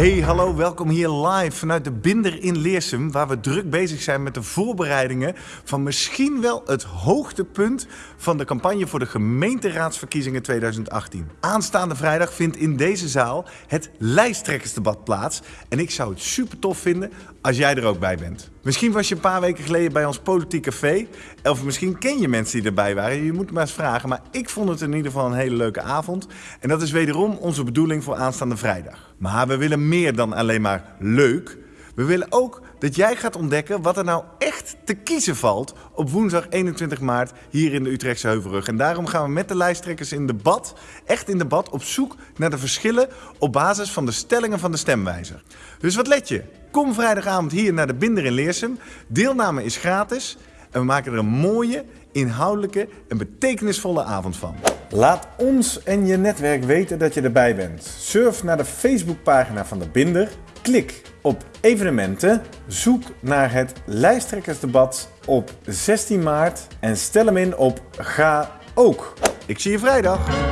Hey, hallo, welkom hier live vanuit de Binder in Leersum, waar we druk bezig zijn met de voorbereidingen van misschien wel het hoogtepunt van de campagne voor de gemeenteraadsverkiezingen 2018. Aanstaande vrijdag vindt in deze zaal het lijsttrekkersdebat plaats en ik zou het super tof vinden als jij er ook bij bent. Misschien was je een paar weken geleden bij ons politiek café, of misschien ken je mensen die erbij waren. Je moet maar eens vragen, maar ik vond het in ieder geval een hele leuke avond. En dat is wederom onze bedoeling voor aanstaande vrijdag. Maar we willen meer dan alleen maar leuk. We willen ook dat jij gaat ontdekken wat er nou echt te kiezen valt op woensdag 21 maart hier in de Utrechtse Heuvelrug. En daarom gaan we met de lijsttrekkers in debat, echt in debat, op zoek naar de verschillen op basis van de stellingen van de stemwijzer. Dus wat let je? Kom vrijdagavond hier naar de Binder in Leersum. Deelname is gratis en we maken er een mooie, inhoudelijke en betekenisvolle avond van. Laat ons en je netwerk weten dat je erbij bent. Surf naar de Facebookpagina van de Binder, klik op evenementen, zoek naar het lijsttrekkersdebat op 16 maart en stel hem in op Ga ook. Ik zie je vrijdag.